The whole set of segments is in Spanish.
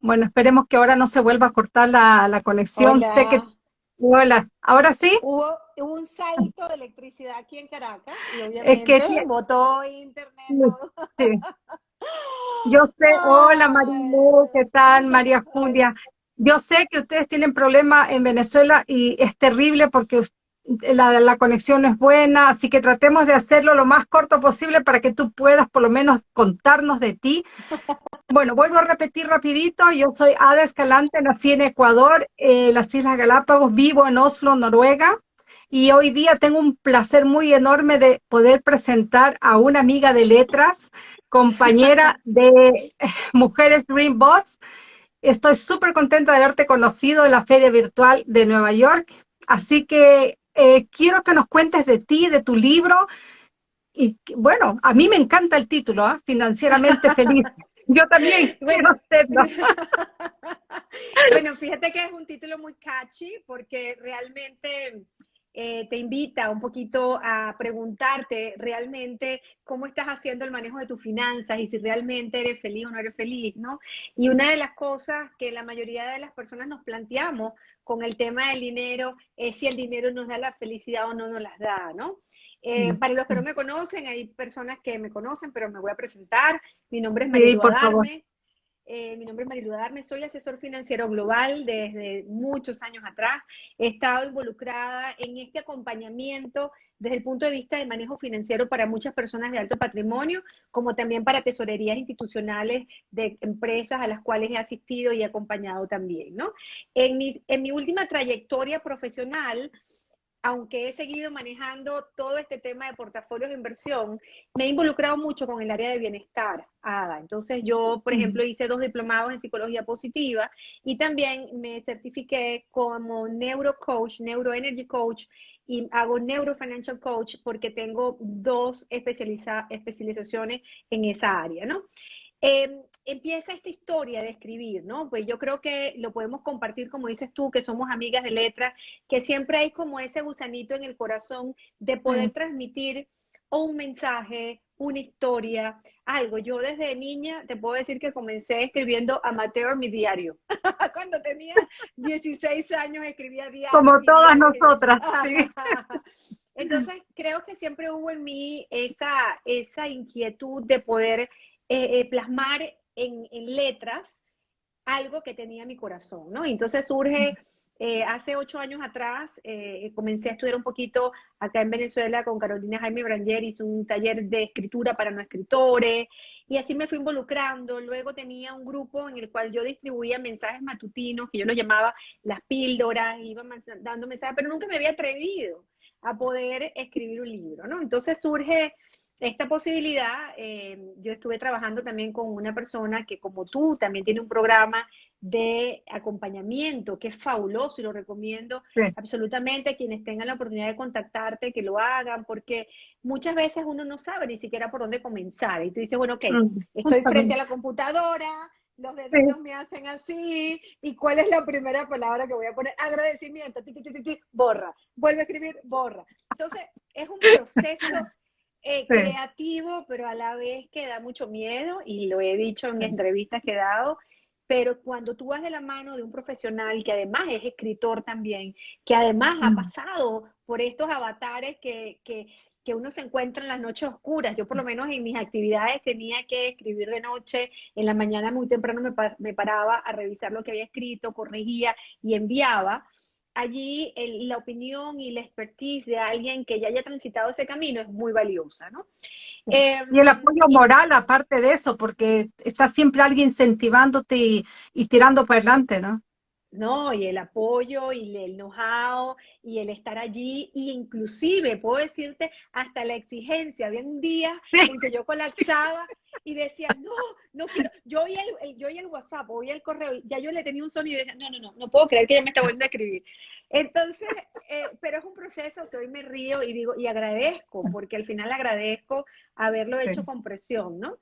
Bueno, esperemos que ahora no se vuelva a cortar la, conexión. Hola. que... Hola, ¿ahora sí? Hubo, un salto de electricidad aquí en Caracas y obviamente es que... botó internet. Sí. Yo sé, hola Marilu, ¿qué tal? María Julia. Yo sé que ustedes tienen problemas en Venezuela y es terrible porque la, la conexión es buena, así que tratemos de hacerlo lo más corto posible para que tú puedas por lo menos contarnos de ti. Bueno, vuelvo a repetir rapidito, yo soy Ada Escalante, nací en Ecuador, eh, las Islas Galápagos, vivo en Oslo, Noruega, y hoy día tengo un placer muy enorme de poder presentar a una amiga de letras, compañera de Mujeres Dream Boss. Estoy súper contenta de haberte conocido en la Feria Virtual de Nueva York, así que eh, quiero que nos cuentes de ti, de tu libro. Y bueno, a mí me encanta el título, ¿eh? Financieramente Feliz. Yo también quiero hacerlo. bueno, fíjate que es un título muy catchy porque realmente eh, te invita un poquito a preguntarte realmente cómo estás haciendo el manejo de tus finanzas y si realmente eres feliz o no eres feliz, ¿no? Y una de las cosas que la mayoría de las personas nos planteamos con el tema del dinero es si el dinero nos da la felicidad o no nos las da, ¿no? Eh, para los que no me conocen, hay personas que me conocen, pero me voy a presentar. Mi nombre es Marilu sí, eh, mi nombre es Marilu Adarme, soy asesor financiero global desde muchos años atrás. He estado involucrada en este acompañamiento desde el punto de vista de manejo financiero para muchas personas de alto patrimonio, como también para tesorerías institucionales de empresas a las cuales he asistido y acompañado también, ¿no? En en mi última trayectoria profesional, aunque he seguido manejando todo este tema de portafolios de inversión, me he involucrado mucho con el área de bienestar, ADA. Entonces yo, por ejemplo, hice dos diplomados en psicología positiva y también me certifiqué como neurocoach, neuroenergy coach y hago neurofinancial coach porque tengo dos especializaciones en esa área, ¿no? Em, empieza esta historia de escribir, ¿no? Pues yo creo que lo podemos compartir, como dices tú, que somos amigas de letras, que siempre hay como ese gusanito en el corazón de poder mm. transmitir un mensaje, una historia, algo. Yo desde niña te puedo decir que comencé escribiendo amateur mi diario. Cuando tenía 16 años escribía diario. Como todas nosotras. Entonces creo que siempre hubo en mí esa, esa inquietud de poder eh, eh, plasmar en, letras algo que tenía mi corazón, ¿no? Entonces surge, eh, hace ocho años atrás, comencé a estudiar un poquito acá en Venezuela con Carolina Jaime Branger, hice un taller de escritura para no escritores, y así me fui involucrando. Luego tenía un grupo en el cual yo distribuía mensajes matutinos, que yo los llamaba las píldoras, iba dando mensajes, pero nunca me había atrevido a poder escribir un libro, ¿no? Entonces surge esta posibilidad, eh, yo estuve trabajando también con una persona que como tú también tiene un programa de acompañamiento que es fabuloso y lo recomiendo absolutamente a quienes tengan la oportunidad de contactarte, que lo hagan, porque muchas veces uno no sabe ni siquiera por dónde comenzar. Y tú dices, bueno, ok, mm, estoy frente a la computadora, los dedos me hacen así, ¿y cuál es la primera palabra que voy a poner? Agradecimiento, borra, vuelve a escribir, borra. Entonces, es un proceso eh, creativo, pero a la vez que da mucho miedo, y lo he dicho en entrevistas que he dado, pero cuando tú vas de la mano de un profesional que además es escritor también, que además ha mm. pasado por estos avatares que, que, que, uno se encuentra en las noches oscuras. Yo por lo menos en mis actividades tenía que escribir de noche, en la mañana muy temprano me, me paraba a revisar lo que había escrito, corregía y enviaba allí la opinión y la expertise de alguien que ya haya transitado ese camino es muy valiosa, ¿no? y el em, apoyo moral, aparte de eso, porque está siempre alguien incentivándote y, y tirando para adelante, ¿no? ¿No? Y el apoyo y el know-how y el estar allí, y inclusive puedo decirte hasta la exigencia. Había un día en que yo colapsaba y decía, no, no quiero, yo oí el, yo oí el WhatsApp, oí el correo, ya yo le tenía un sonido y decía, no, no, no, no puedo creer que ella me está volviendo a escribir. Entonces, eh, pero es un proceso que hoy me río y digo, y agradezco, porque al final agradezco haberlo hecho con presión, ¿no?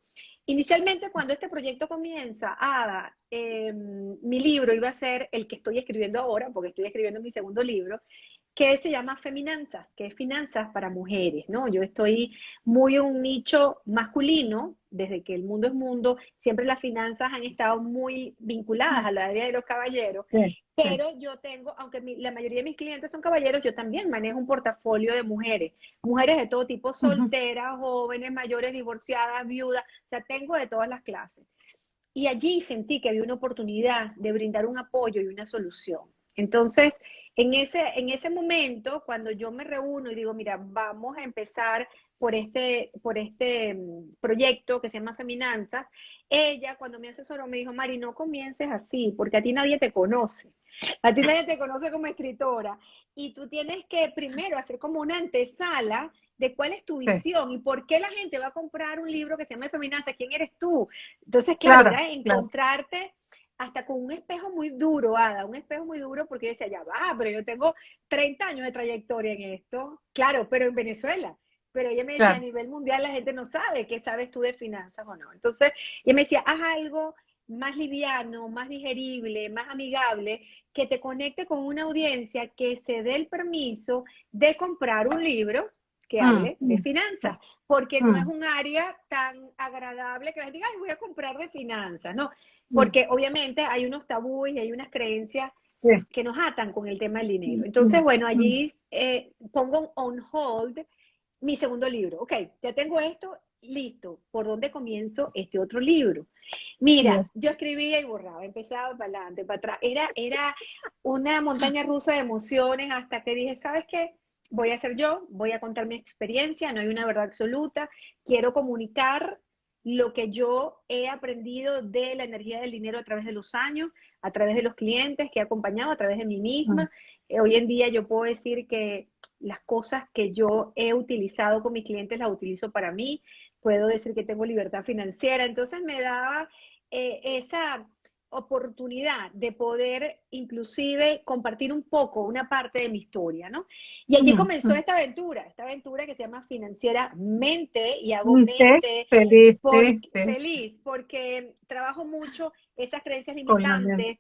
Inicialmente, cuando este proyecto comienza, Ada, em, mi libro iba a ser el que estoy escribiendo ahora, porque estoy escribiendo mi segundo libro, que se llama Feminanzas, que es finanzas para mujeres, ¿no? Yo estoy muy en un nicho masculino, desde que el mundo es mundo, siempre las finanzas han estado muy vinculadas a la área de los caballeros, pero yo tengo, aunque la mayoría de mis clientes son caballeros, yo también manejo un portafolio de mujeres, mujeres de todo tipo, solteras, jóvenes, mayores, divorciadas, viudas, o sea, tengo de todas las clases. Y allí sentí que había una oportunidad de brindar un apoyo y una solución. Entonces, en ese, en ese momento, cuando yo me reúno y digo, mira, vamos a empezar por este, por este mm, proyecto que se llama Feminanzas, ella cuando me asesoró me dijo, Mari, no comiences así, porque a ti nadie te conoce. A ti nadie te conoce como escritora. Y tú tienes que primero hacer como una antesala de cuál es tu visión y por qué la gente va a comprar un libro que se llama Feminanzas, quién eres tú. Entonces, claro, encontrarte hasta con un espejo muy duro, Ada, un espejo muy duro porque decía, ya va, pero yo tengo 30 años de trayectoria en esto, claro, pero en Venezuela. Pero ella me decía, a nivel mundial la gente no sabe qué sabes tú de finanzas o no. Entonces, ella me decía, haz algo más liviano, más digerible, más amigable, que te conecte con una audiencia que se dé el permiso de comprar un libro que mm, hable de mm. finanzas, porque no mm. es un área tan agradable que gente diga, ay, voy a comprar de finanzas, no, porque obviamente hay unos tabúes y hay unas creencias que nos atan con el tema del dinero. Entonces, bueno, allí eh, pongo on hold mi segundo libro. Ok, ya tengo esto, listo. ¿Por dónde comienzo este otro libro? Mira, yo escribía y borraba, empezaba para adelante, para atrás. Era, era una montaña rusa de emociones hasta que dije, ¿sabes qué? Voy a ser yo, voy a contar mi experiencia, no hay una verdad absoluta, quiero comunicar lo que yo he aprendido de la energía del dinero a través de los años, a través de los clientes que he acompañado, a través de mí misma. Eh, hoy en día yo puedo decir que las cosas que yo he utilizado con mis clientes las utilizo para mí. Puedo decir que tengo libertad financiera. Entonces me daba eh, esa oportunidad de poder inclusive compartir un poco, una parte de mi historia, ¿no? Y allí comenzó esta aventura, esta aventura que se llama Financiera Mente, y hago mente feliz, feliz, porque trabajo mucho esas creencias limitantes,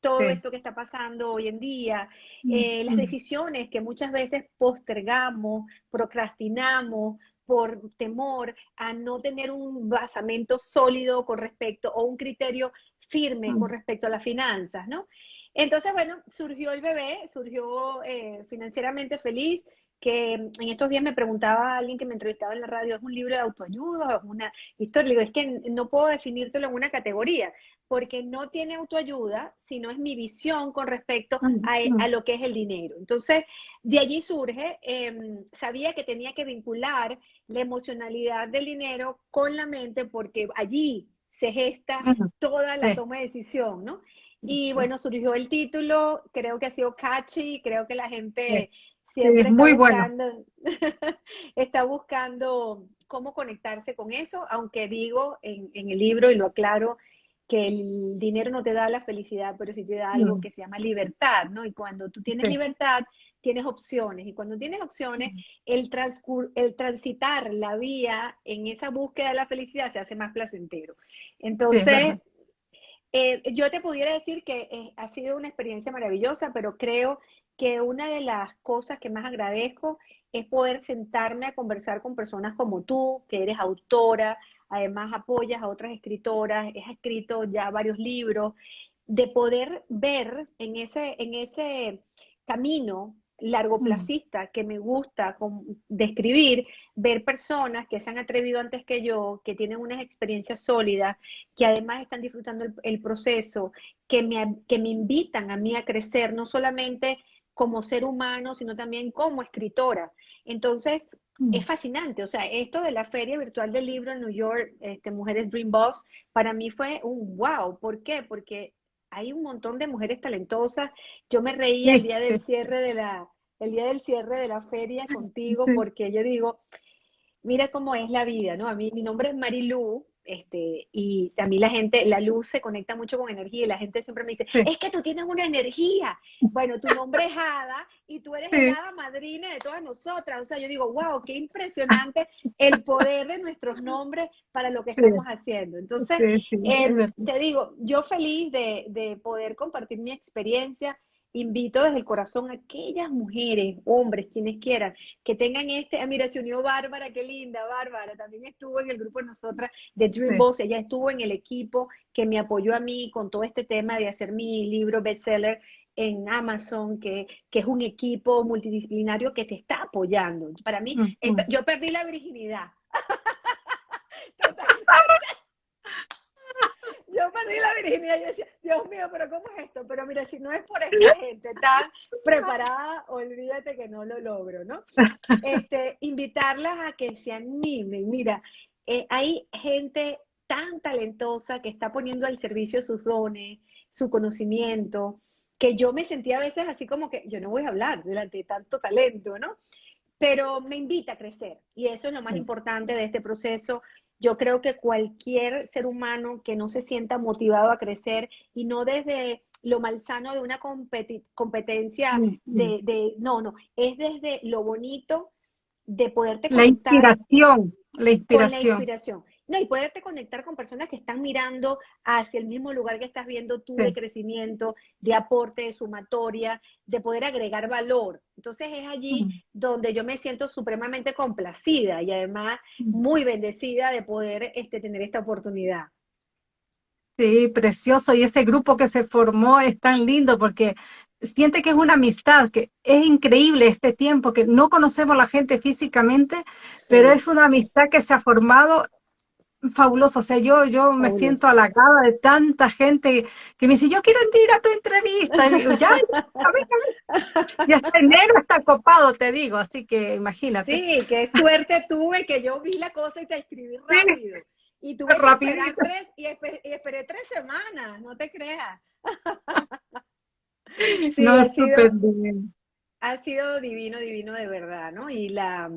todo esto que está pasando hoy en día, eh, las decisiones que muchas veces postergamos, procrastinamos, por temor a no tener un basamento sólido con respecto o un criterio firme con respecto a las finanzas, ¿no? Entonces, bueno, surgió el bebé, surgió eh, financieramente feliz, que en estos días me preguntaba alguien que me entrevistaba en la radio, ¿es un libro de autoayuda es una historia? Le digo, es que no puedo definírtelo en una categoría, porque no tiene autoayuda, sino es mi visión con respecto a, lo que es el dinero. Entonces, de allí surge, em, sabía que tenía que vincular la emocionalidad del dinero con la mente, porque allí se gesta toda la toma de decisión, ¿no? Y bueno, surgió el título, creo que ha sido catchy, creo que la gente siempre está, muy buscando, está buscando cómo conectarse con eso, aunque digo en, el libro y lo aclaro, que el dinero no te da la felicidad, pero sí te da algo que se llama libertad, ¿no? Y cuando tú tienes libertad, tienes opciones. Y cuando tienes opciones, el, el transitar la vía en esa búsqueda de la felicidad se hace más placentero. Entonces, eh, yo te pudiera decir que eh, ha sido una experiencia maravillosa, pero creo que una de las cosas que más agradezco es poder sentarme a conversar con personas como tú, que eres autora, además apoyas a otras escritoras, has escrito ya varios libros, de poder ver en ese, en ese camino largoplacista que me gusta describir, ver personas que se han atrevido antes que yo, que tienen unas experiencias sólidas, que además están disfrutando el, proceso, que me, que me invitan a mí a crecer, no solamente como ser humano, sino también como escritora. Entonces, mm. es fascinante. O sea, esto de la Feria Virtual del Libro en New York, este, Mujeres Dream Boss, para mí fue un wow. ¿Por qué? Porque hay un montón de mujeres talentosas. Yo me reía el día del cierre de la, el día del cierre de la feria contigo, porque yo digo, mira cómo es la vida, ¿no? A mí, mi nombre es Marilu, este, y a mí la gente, la luz se conecta mucho con energía y la gente siempre me dice, es que tú tienes una energía. Bueno, tu nombre es Ada y tú eres la Hada madrina de todas nosotras. O sea, yo digo, wow, qué impresionante el poder de nuestros nombres para lo que estamos haciendo. Entonces, eh, te digo, yo feliz de, de poder compartir mi experiencia invito desde el corazón a aquellas mujeres, hombres, quienes quieran, que tengan este, ah, mira, se unió Bárbara, qué linda, Bárbara, también estuvo en el grupo de nosotras de Dream Boss, ella estuvo en el equipo que me apoyó a mí con todo este tema de hacer mi libro bestseller en Amazon, que, que es un equipo multidisciplinario que te está apoyando. Para mí, yo perdí la virginidad. Y decía, Dios mío, pero ¿cómo es esto? Pero mira, si no es por esta gente tan preparada, olvídate que no lo logro, ¿no? Este, invitarlas a que se animen. Mira, eh, hay gente tan talentosa que está poniendo al servicio sus dones, su conocimiento, que yo me sentía a veces así como que yo no voy a hablar delante de tanto talento, ¿no? Pero me invita a crecer y eso es lo más importante de este proceso. Yo creo que cualquier ser humano que no se sienta motivado a crecer y no desde lo malsano de una competencia de, no, no, es desde lo bonito de poderte conectar. La inspiración, la inspiración. la inspiración. No, y poderte conectar con personas que están mirando hacia el mismo lugar que estás viendo tú de crecimiento, de aporte, de sumatoria, de poder agregar valor. Entonces es allí donde yo me siento supremamente complacida y además muy bendecida de poder este, tener esta oportunidad. Sí, precioso. Y ese grupo que se formó es tan lindo porque siente que es una amistad, que es increíble este tiempo, que no conocemos a la gente físicamente, pero es una amistad que se ha formado fabuloso. O sea, yo, yo me siento halagada de tanta gente que me dice, yo quiero ir a tu entrevista. Y digo, ya, y hasta enero está copado, te digo, así que imagínate. Sí, qué suerte tuve que yo vi la cosa y te escribí rápido. Y tuve que esperar tres, y, esperé tres semanas, no te creas. sí, no, ha sido, bien. ha sido divino, divino de verdad, ¿no? Y la,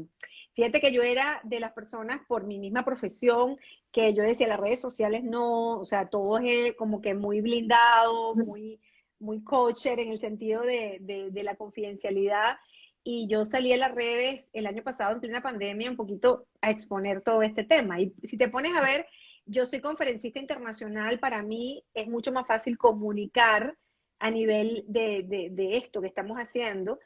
Fíjate que yo era de las personas por mi misma profesión que yo decía, las redes sociales no, o sea, todo es como que muy blindado, muy, muy coacher en el sentido de, de, la confidencialidad. Y yo salí a las redes el año pasado en plena pandemia un poquito a exponer todo este tema. Y si te pones a ver, yo soy conferencista internacional, para mí es mucho más fácil comunicar a nivel de, de, de, esto que estamos haciendo.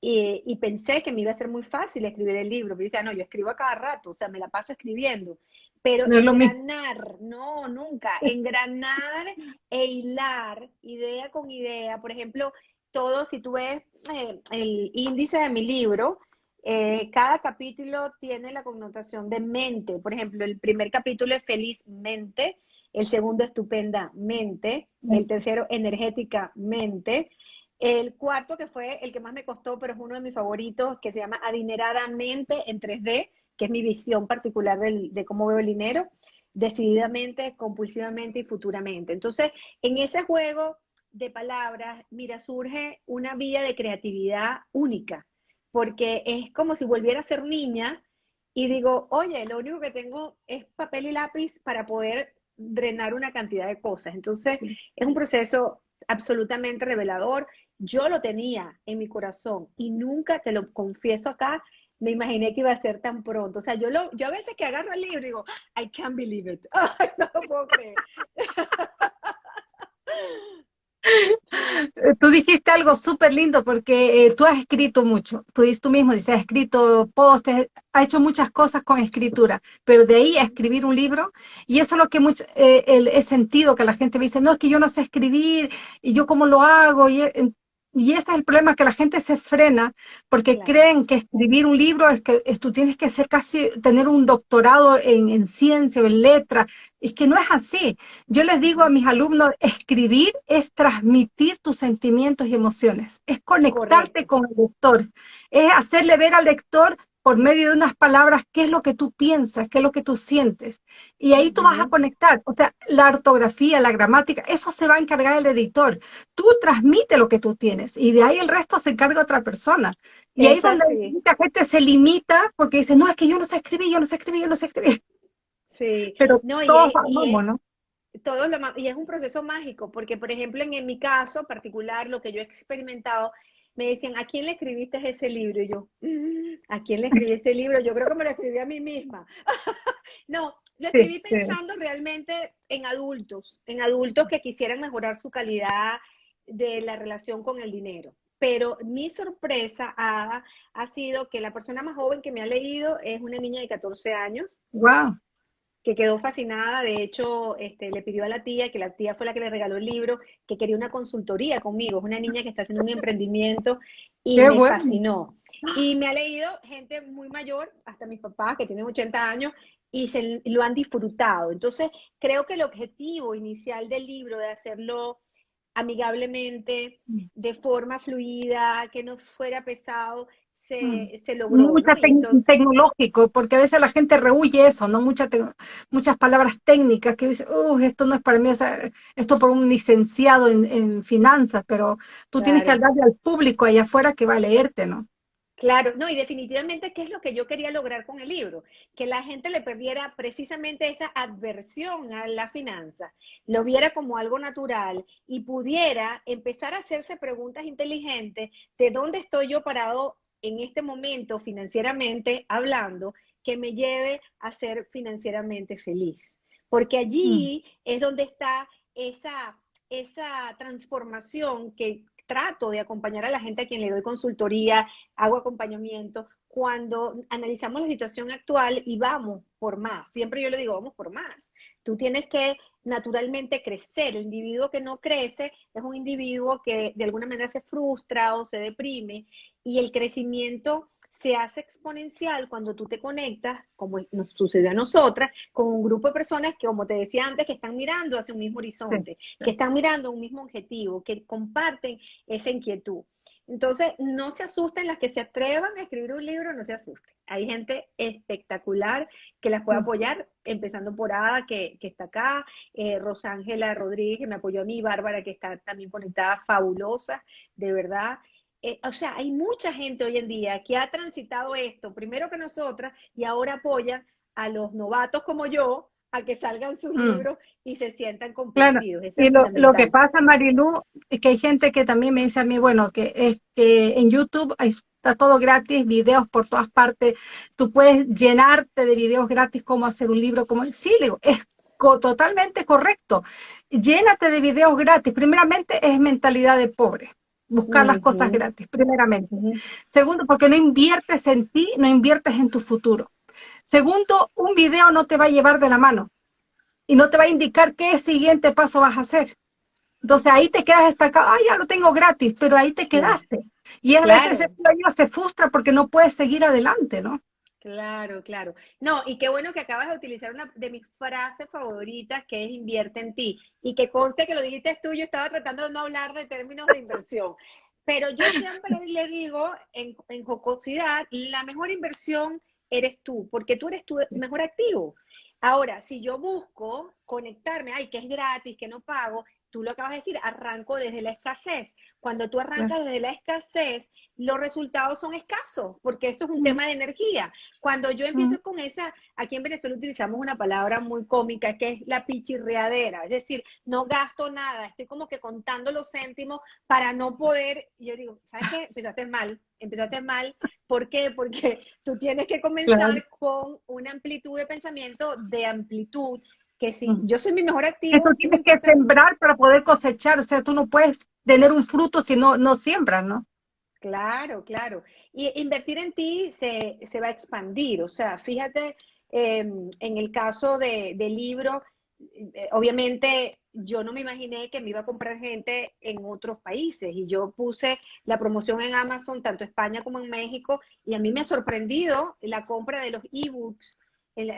Y, pensé que me iba a ser muy fácil escribir el libro, pero yo decía, no, yo escribo a cada rato, o sea, me la paso escribiendo. Pero engranar, no, nunca, engranar e hilar idea con idea. Por ejemplo, todo, si tú ves eh, el índice de mi libro, eh, cada capítulo tiene la connotación de mente. Por ejemplo, el primer capítulo es felizmente, el segundo estupendamente, el tercero energéticamente, el cuarto, que fue el que más me costó, pero es uno de mis favoritos, que se llama Adineradamente en 3D, que es mi visión particular de cómo veo el dinero, decididamente, compulsivamente y futuramente. Entonces, en ese juego de palabras, mira, surge una vía de creatividad única, porque es como si volviera a ser niña y digo, oye, lo único que tengo es papel y lápiz para poder drenar una cantidad de cosas. Entonces, es un proceso absolutamente revelador yo lo tenía en mi corazón y nunca, te lo confieso acá, me imaginé que iba a ser tan pronto. O sea, yo, lo, yo a veces que agarro el libro digo, I can't believe it. No lo puedo creer. Tú dijiste algo súper lindo porque eh, tú has escrito mucho, tú, tú mismo dices, has escrito postes, has hecho muchas cosas con escritura, pero de ahí a escribir un libro, y eso es lo que mucho, eh, el, he sentido que la gente me dice, no, es que yo no sé escribir, y yo cómo lo hago, y y ese es el problema, que la gente se frena porque creen que escribir un libro es que tú tienes que ser casi, tener un doctorado en, en ciencia o en letras. Es que no es así. Yo les digo a mis alumnos, escribir es transmitir tus sentimientos y emociones, es conectarte con el lector, es hacerle ver al lector por medio de unas palabras qué es lo que tú piensas, qué es lo que tú sientes. Y ahí tú vas a conectar. O sea, la ortografía, la gramática, eso se va a encargar el editor. Tú transmite lo que tú tienes y de ahí el resto se encarga otra persona. Y ahí es donde mucha gente se limita porque dice, no, es que yo no sé escribir, yo no sé escribir, yo no sé escribir. Sí. Pero no, todos y, ¿no? Todo lo, y es un proceso mágico, porque por ejemplo en, en mi caso particular, lo que yo he experimentado me decían, ¿a quién le escribiste ese libro? Y yo, mm, ¿a quién le escribí ese libro? Yo creo que me lo escribí a mí misma. no, lo escribí pensando realmente en adultos, en adultos que quisieran mejorar su calidad de la relación con el dinero. Pero mi sorpresa ha, ha sido que la persona más joven que me ha leído es una niña de 14 años. ¡Wow! Que quedó fascinada, de hecho, este, le pidió a la tía, que la tía fue la que le regaló el libro, que quería una consultoría conmigo. Es una niña que está haciendo un emprendimiento y me fascinó. Y me ha leído gente muy mayor, hasta mis papás, que tienen 80 años, y se lo han disfrutado. Entonces, creo que el objetivo inicial del libro de hacerlo amigablemente, mm. de forma fluida, que no fuera pesado, se, mm. se logró. Mucha tecnológico, porque a veces la gente rehuye eso, ¿no? Mucha muchas palabras técnicas que dicen, uh, esto no es para mí, esto por un licenciado en, finanzas, pero tú tienes que hablarle al público allá afuera que va a leerte, ¿no? Claro, no, y definitivamente, ¿qué es lo que yo quería lograr con el libro? Que la gente le perdiera precisamente esa adversión a la finanza, lo viera como algo natural y pudiera empezar a hacerse preguntas inteligentes de dónde estoy yo parado en este momento financieramente hablando que me lleve a ser financieramente feliz. Porque allí mm. es donde está esa, esa transformación que trato de acompañar a la gente a quien le doy consultoría, hago acompañamiento, cuando analizamos la situación actual y vamos por más. Siempre yo le digo, vamos por más. Tú tienes que naturalmente crecer. El individuo que no crece es un individuo que de alguna manera se frustra o se deprime y el crecimiento se hace exponencial cuando tú te conectas, como nos sucedió a nosotras, con un grupo de personas que, como te decía antes, que están mirando hacia un mismo horizonte, que están mirando un mismo objetivo, que comparten esa inquietud. Entonces, no se asusten las que se atrevan a escribir un libro, no se asusten. Hay gente espectacular que las puede apoyar, empezando por Ada, que, está acá, eh, Rosángela Rodríguez, que me apoyó a mí, Bárbara, que está también conectada, fabulosa, de verdad. Eh, o sea, hay mucha gente hoy en día que ha transitado esto, primero que nosotras, y ahora apoya a los novatos como yo a que salgan sus mm. libros y se sientan comprendidos. y lo, que pasa, Marilu, es que hay gente que también me dice a mí, bueno, que, es que en YouTube está todo gratis, videos por todas partes, tú puedes llenarte de videos gratis, cómo hacer un libro, como sí, digo, es totalmente correcto. Llénate de videos gratis. Primeramente es mentalidad de pobre buscar las cosas gratis, primeramente. Segundo, porque no inviertes en ti, no inviertes en tu futuro. Segundo, un video no te va a llevar de la mano y no te va a indicar qué siguiente paso vas a hacer. Entonces ahí te quedas destacado, ah, ya lo tengo gratis, pero ahí te quedaste. Y a veces el sueño se frustra porque no puedes seguir adelante, ¿no? Claro, claro. No, y qué bueno que acabas de utilizar una de mis frases favoritas, que es invierte en ti. Y que conste que lo dijiste tú, yo estaba tratando de no hablar de términos de inversión. Pero yo siempre le digo en, en jocosidad, la mejor inversión eres tú, porque tú eres tu mejor activo. Ahora, si yo busco conectarme, ay, que es gratis, que no pago, tú lo acabas de decir, arranco desde la escasez. Cuando tú arrancas desde la escasez, los resultados son escasos, porque eso es un tema de energía. Cuando yo empiezo con esa, aquí en Venezuela utilizamos una palabra muy cómica que es la pichirreadera, es decir, no gasto nada, estoy como que contando los céntimos para no poder, yo digo, ¿sabes qué? Empezaste mal, empezaste mal, ¿por qué? Porque tú tienes que comenzar con una amplitud de pensamiento de amplitud que si yo soy mi mejor activo... Eso tienes que sembrar para poder cosechar, o sea, tú no puedes tener un fruto si no, no siembras, ¿no? Claro, claro. Y invertir en ti se, va a expandir, o sea, fíjate, em, en el caso de, del libro, eh, obviamente yo no me imaginé que me iba a comprar gente en otros países y yo puse la promoción en Amazon, tanto España como en México, y a mí me ha sorprendido la compra de los ebooks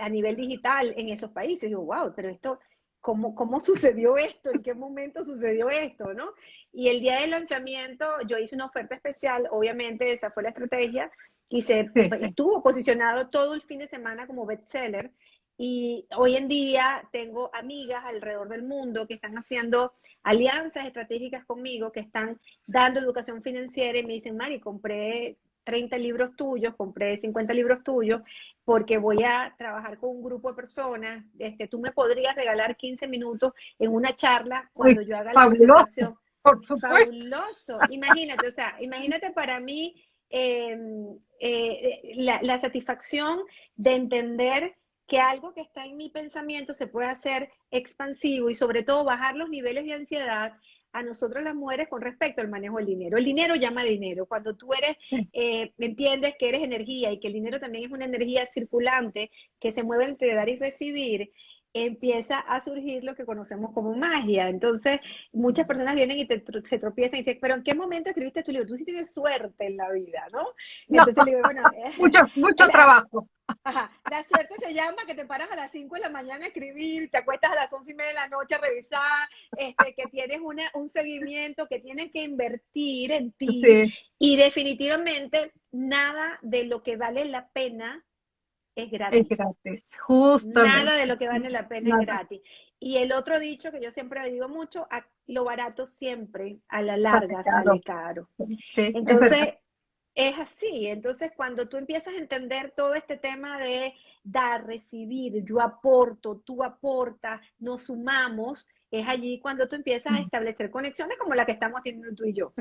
a nivel digital en esos países. Digo, wow, pero esto, ¿cómo, ¿cómo sucedido esto? ¿En qué momento sucedió esto? ¿no? Y el día del lanzamiento yo hice una oferta especial, obviamente esa fue la estrategia, y se estuvo posicionado todo el fin de semana como bestseller. Y hoy en día tengo amigas alrededor del mundo que están haciendo alianzas estratégicas conmigo, que están dando educación financiera y me dicen, Mari, compré 30 libros tuyos, compré 50 libros tuyos, porque voy a trabajar con un grupo de personas. Este, tú me podrías regalar 15 minutos en una charla cuando yo haga la presentación. Fabuloso. Imagínate, o sea, imagínate para mí em, eh, la, la satisfacción de entender que algo que está en mi pensamiento se puede hacer expansivo y sobre todo bajar los niveles de ansiedad a nosotros las mujeres con respecto al manejo del dinero. El dinero llama dinero. Cuando tú eres, eh, entiendes que eres energía y que el dinero también es una energía circulante que se mueve entre dar y recibir, empieza a surgir lo que conocemos como magia. Entonces, muchas personas vienen y se tropiezan y dicen, pero ¿en qué momento escribiste tu libro? Tú sí tienes suerte en la vida, ¿no? Entonces, digo, bueno, mucho, mucho trabajo. La suerte se llama que te paras a las 5 de la mañana a escribir, te acuestas a las 11 y media de la noche a revisar, este, que tienes una, un seguimiento, que tienes que invertir en ti. Y definitivamente nada de lo que vale la pena es gratis. Es gratis, justamente. Nada de lo que vale la pena es gratis. Y el otro dicho que yo siempre digo mucho, lo barato siempre a la larga sale caro. Entonces, es, así. Entonces, cuando tú empiezas a entender todo este tema de dar, recibir, yo aporto, tú aportas, nos sumamos, es allí cuando tú empiezas a mm. establecer conexiones como la que estamos teniendo tú y yo.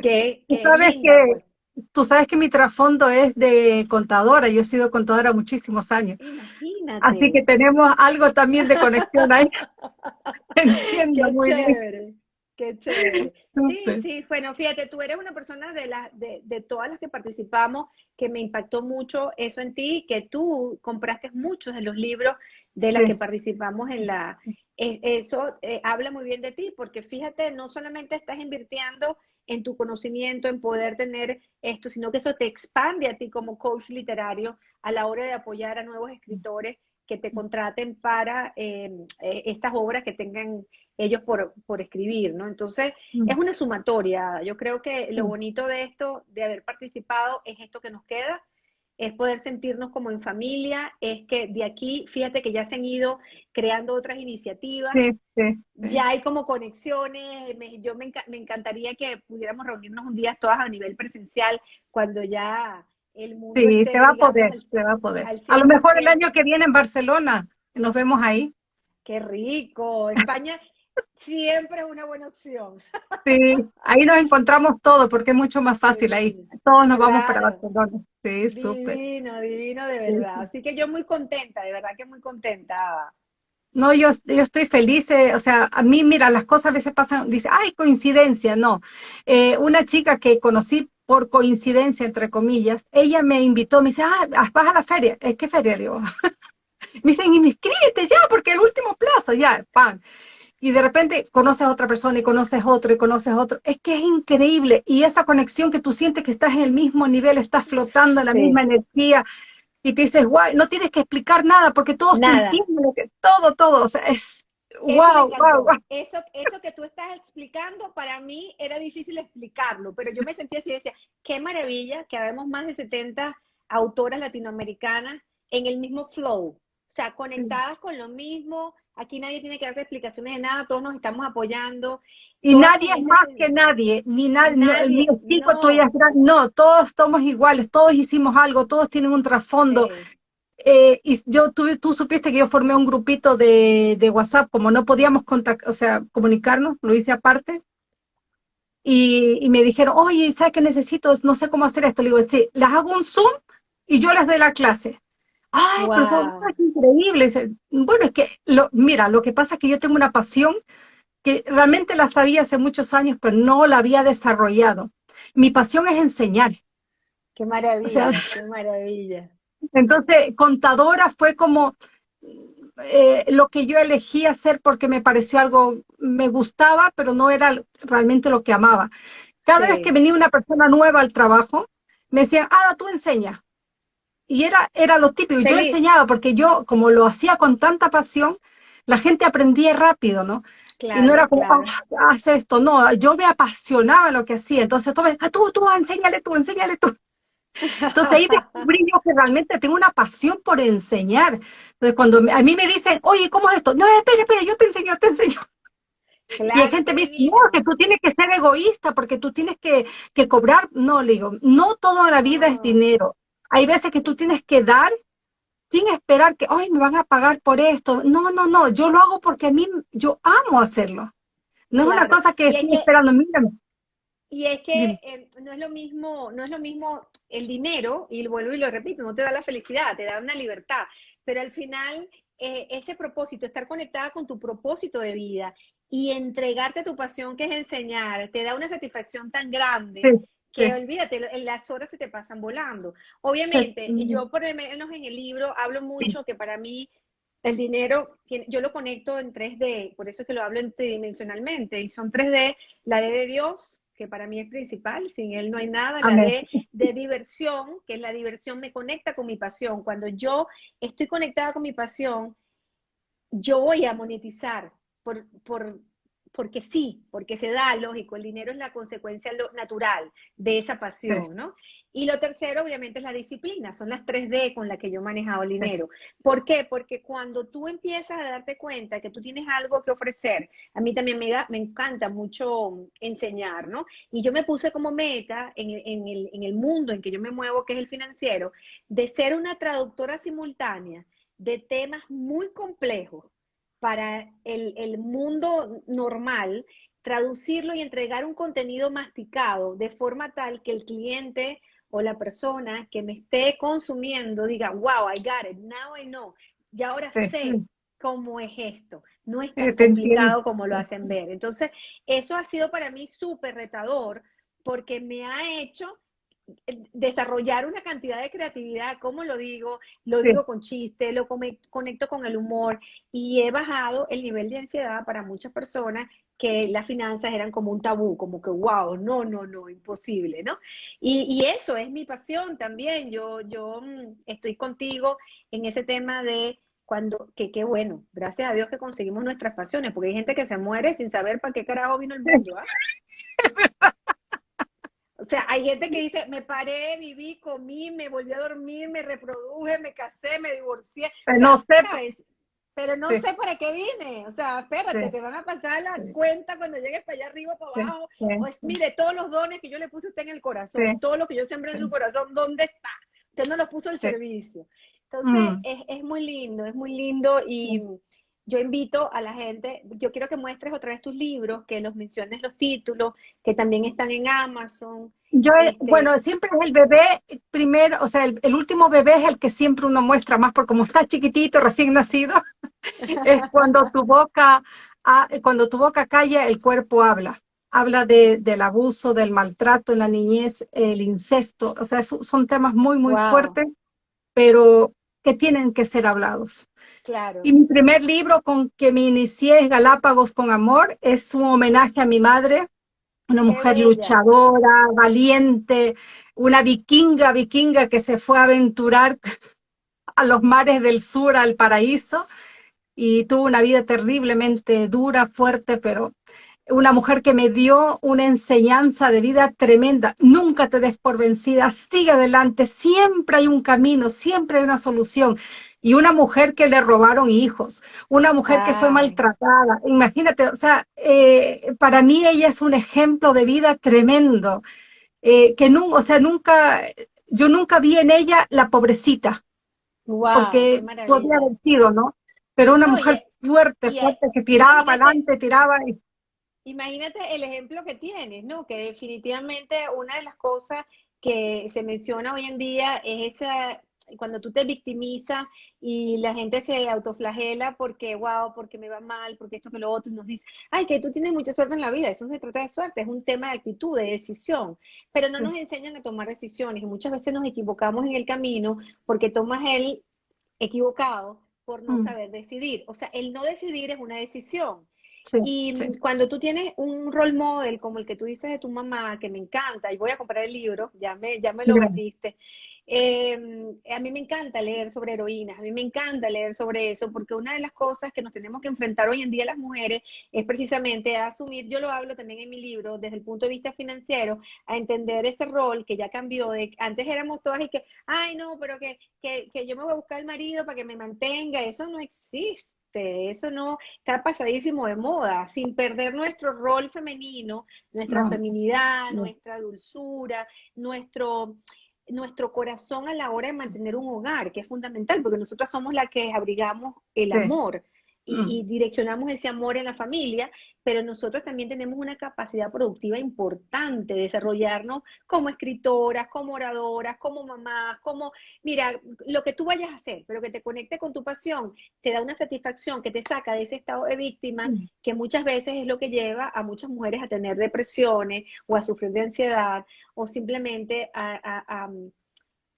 Que, ¿Sabes que pues tú sabes que mi trasfondo es de contadora, yo he sido contadora muchísimos años. Imagínate. Así que tenemos algo también de conexión ahí. Entiendo qué muy chévere, bien. Qué chévere. Sí, sí, bueno, fíjate, tú eres una persona de, las de, de todas las que participamos que me impactó mucho eso en ti, que tú compraste muchos de los libros de las que participamos en la... E, eso eh, habla muy bien de ti, porque fíjate, no solamente estás invirtiendo en tu conocimiento, en poder tener esto, sino que eso te expande a ti como coach literario a la hora de apoyar a nuevos escritores que te contraten para em, eh, estas obras que tengan ellos por, por escribir, ¿no? Entonces, mm. es una sumatoria. Yo creo que lo mm. bonito de esto, de haber participado, es esto que nos queda, es poder sentirnos como en familia, es que de aquí, fíjate que ya se han ido creando otras iniciativas, ya hay como conexiones, yo me, encantaría que pudiéramos reunirnos un día todas a nivel presencial cuando ya el mundo... Sí, se va a poder, se va a poder. A lo mejor el año que viene en Barcelona, nos vemos ahí. Qué rico, España, siempre es una buena opción. Sí, ahí nos encontramos todos porque es mucho más fácil ahí. Todos nos vamos para Barcelona. Sí, súper. Divino, divino de verdad. Así que yo muy contenta, de verdad que muy contenta. No, yo, yo estoy feliz, eh, o sea, a mí, mira, las cosas a veces pasan, dice, ay, coincidencia, no. Eh, una chica que conocí por coincidencia, entre comillas, ella me invitó, me dice, ah, vas a la feria. ¿Qué feria? Le digo, me dicen, inscríbete ya, porque el último plazo, ya, pan y de repente conoces a otra persona y conoces otro y conoces otro. Es que es increíble. Y esa conexión que tú sientes que estás en el mismo nivel, estás flotando en la misma energía y te dices, guay, no tienes que explicar nada porque todos te entienden, que, todo, todo. O sea, es wow, wow, Eso, eso que tú estás explicando, para mí era difícil explicarlo, pero yo me sentía así y decía, qué maravilla que habemos más de 70 autoras latinoamericanas en el mismo flow, o sea, conectadas con lo mismo, Aquí nadie tiene que darte explicaciones de nada, todos nos estamos apoyando. Y nadie es más que nadie, ni nadie, ni chico no. todos somos iguales, todos hicimos algo, todos tienen un trasfondo. Eh, y yo tú, tú supiste que yo formé un grupito de, de WhatsApp, como no podíamos contactar, o sea, comunicarnos, lo hice aparte. Y, y, me dijeron, oye, ¿sabes qué necesito? No sé cómo hacer esto. Le digo, sí, les hago un Zoom y yo les doy la clase. Ay, pero todo es increíble. Bueno, es que, lo, mira, lo que pasa es que yo tengo una pasión que realmente la sabía hace muchos años, pero no la había desarrollado. Mi pasión es enseñar. Qué maravilla, qué maravilla. Entonces, contadora fue como eh, lo que yo elegí hacer porque me pareció algo, me gustaba, pero no era realmente lo que amaba. Cada vez que venía una persona nueva al trabajo, me decían, ah, tú enseñas y era, era lo típico. Yo enseñaba porque yo, como lo hacía con tanta pasión, la gente aprendía rápido, ¿no? y no era como, ah, haz esto, no, yo me apasionaba lo que hacía. Entonces, tú, ah, tú, tú, enséñale tú, enséñale tú. Entonces ahí descubrí yo que realmente tengo una pasión por enseñar. Entonces cuando a mí me dicen, oye, ¿cómo es esto? No, espera, espera, yo te enseño, te enseño. y hay gente me dice, no, que tú tienes que ser egoísta porque tú tienes que, que cobrar. No, le digo, no toda la vida es dinero. Hay veces que tú tienes que dar sin esperar que, ay, me van a pagar por esto. No, no, no, yo lo hago porque a mí, yo amo hacerlo. No es una cosa que estoy esperando, mírame. Y es que eh, no es lo mismo, no es lo mismo el dinero, y vuelvo y lo repito, no te da la felicidad, te da una libertad, pero al final eh, ese propósito, estar conectada con tu propósito de vida y entregarte tu pasión que es enseñar, te da una satisfacción tan grande que olvídate, las horas se te pasan volando. Obviamente, yo por lo menos en el libro hablo mucho que para mí el dinero, yo lo conecto en 3D, por eso que lo hablo tridimensionalmente, y son 3D, la D de Dios, que para mí es principal, sin él no hay nada, la D de diversión, que es la diversión me conecta con mi pasión. Cuando yo estoy conectada con mi pasión, yo voy a monetizar por, por, porque sí, porque se da, lógico, el dinero es la consecuencia natural de esa pasión, ¿no? Y lo tercero, obviamente, es la disciplina, son las 3D con las que yo he manejado el dinero. ¿Por qué? Porque cuando tú empiezas a darte cuenta que tú tienes algo que ofrecer, a mí también me, me encanta mucho enseñar, ¿no? Y yo me puse como meta en en, el, en el mundo en que yo me muevo, que es el financiero, de ser una traductora simultánea de temas muy complejos para el, mundo normal, traducirlo y entregar un contenido masticado de forma tal que el cliente o la persona que me esté consumiendo diga, wow, I got it, now I know, y ahora sé cómo es esto. No es tan complicado como lo hacen ver. Entonces, eso ha sido para mí súper retador porque me ha hecho desarrollar una cantidad de creatividad, como lo digo, lo digo con chiste, lo conecto con el humor y he bajado el nivel de ansiedad para muchas personas que las finanzas eran como un tabú, como que wow, no, no, no, imposible, ¿no? Y, eso es mi pasión también, yo, yo mm, estoy contigo en ese tema de cuando, que qué bueno, gracias a Dios que conseguimos nuestras pasiones, porque hay gente que se muere sin saber para qué carajo vino el mundo, ¿ah? O sea, hay gente que dice, me paré, viví, comí, me volví a dormir, me reproduje, me casé, me divorcié. Pero no sé. Pero no sé para qué vine. O sea, espérate, te van a pasar la cuenta cuando llegues para allá arriba, para abajo. Pues mire, todos los dones que yo le puse a usted en el corazón, todo lo que yo sembré en su corazón, ¿dónde está? Usted no lo puso al servicio. Entonces, mm. es, es, muy lindo, es muy lindo y yo invito a la gente, yo quiero que muestres otra vez tus libros, que los menciones los títulos, que también están en Amazon. Yo, este bueno, siempre es el bebé primero, o sea, el, último bebé es el que siempre uno muestra más, porque como está chiquitito, recién nacido, es cuando tu boca, ah, cuando tu boca calla, el cuerpo habla. Habla de, del abuso, del maltrato en la niñez, el incesto, o sea, son temas muy, muy fuertes, pero que tienen que ser hablados. Claro. Y mi primer libro con que me inicié es Galápagos con Amor, es un homenaje a mi madre, una mujer luchadora, valiente, una vikinga, vikinga que se fue a aventurar a los mares del sur, al paraíso, y tuvo una vida terriblemente dura, fuerte, pero una mujer que me dio una enseñanza de vida tremenda. Nunca te des por vencida, sigue adelante, siempre hay un camino, siempre hay una solución. Y una mujer que le robaron hijos, una mujer que fue maltratada. Imagínate, o sea, eh, para mí ella es un ejemplo de vida tremendo. Eh, que no, o sea, nunca, yo nunca vi en ella la pobrecita. porque podía haber sido, ¿no? Pero una mujer fuerte, fuerte, que tiraba para adelante, tiraba y Imagínate el ejemplo que tienes, ¿no? Que definitivamente una de las cosas que se menciona hoy en día es esa, cuando tú te victimizas y la gente se autoflagela porque, wow, porque me va mal, porque esto que lo otro, y nos dice, ay, que tú tienes mucha suerte en la vida, eso no se trata de suerte, es un tema de actitud, de decisión, pero no nos enseñan a tomar decisiones y muchas veces nos equivocamos en el camino porque tomas el equivocado por no mm. saber decidir. O sea, el no decidir es una decisión y cuando tú tienes un role model como el que tú dices de tu mamá, que me encanta, y voy a comprar el libro, ya me, ya me lo vendiste, em, a mí me encanta leer sobre heroínas, a mí me encanta leer sobre eso, porque una de las cosas que nos tenemos que enfrentar hoy en día las mujeres es precisamente a asumir, yo lo hablo también en mi libro, desde el punto de vista financiero, a entender ese rol que ya cambió, de antes éramos todas y que, ay no, pero que, que, que yo me voy a buscar el marido para que me mantenga, eso no existe eso no está pasadísimo de moda, sin perder nuestro rol femenino, nuestra feminidad, nuestra dulzura, nuestro, nuestro corazón a la hora de mantener un hogar, que es fundamental, porque nosotros somos las que abrigamos el amor. Y, mm. direccionamos ese amor en la familia, pero nosotros también tenemos una capacidad productiva importante de desarrollarnos como escritoras, como oradoras, como mamás, como, mira, lo que tú vayas a hacer, pero que te conecte con tu pasión, te da una satisfacción que te saca de ese estado de víctima, mm. que muchas veces es lo que lleva a muchas mujeres a tener depresiones o a sufrir de ansiedad o simplemente a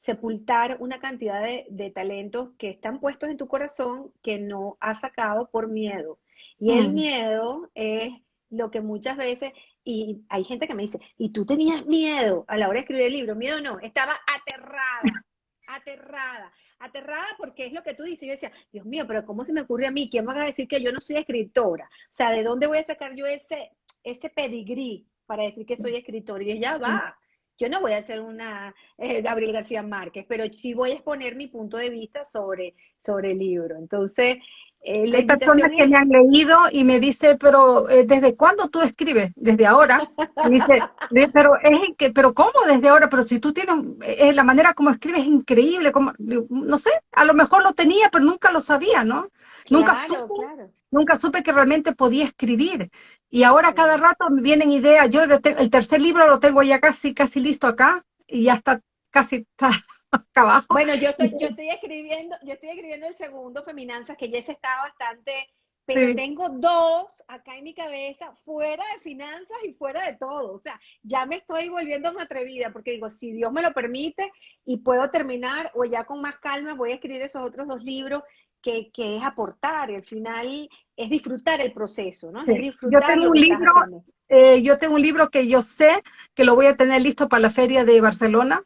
sepultar una cantidad de, talentos que están puestos en tu corazón que no has sacado por miedo. Y el mm. miedo es lo que muchas veces, y hay gente que me dice, ¿y tú tenías miedo a la hora de escribir el libro? Miedo no, estaba aterrada, aterrada, aterrada porque es lo que tú dices. Yo decía, Dios mío, pero ¿cómo se me ocurre a mí? ¿Quién va a decir que yo no soy escritora? O sea, ¿de dónde voy a sacar yo ese, ese pedigrí para decir que soy escritora? Y ya va, yo no voy a ser una eh, Gabriel García Márquez, pero sí voy a exponer mi punto de vista sobre, sobre el libro. Entonces, eh, Hay personas que me han leído y me dice, pero eh, ¿desde cuándo tú escribes? Desde ahora. dice, pero es que, pero ¿cómo desde ahora? Pero si tú tienes, la manera como escribes es increíble, como, no sé, a lo mejor lo tenía, pero nunca lo sabía, ¿no? nunca supe, nunca supe que realmente podía escribir. Y ahora cada rato me vienen ideas. Yo el tercer libro lo tengo ya casi, casi listo acá y ya está casi está acá abajo. Bueno, yo estoy, yo estoy escribiendo, yo estoy escribiendo el segundo Feminanzas, que ya se está bastante, pero tengo dos acá en mi cabeza, fuera de finanzas y fuera de todo. O sea, ya me estoy volviendo una atrevida, porque digo, si Dios me lo permite y puedo terminar, o ya con más calma voy a escribir esos otros dos libros que, es aportar, y al final es disfrutar el proceso, ¿no? yo tengo un libro, eh, yo tengo un libro que yo sé que lo voy a tener listo para la feria de Barcelona.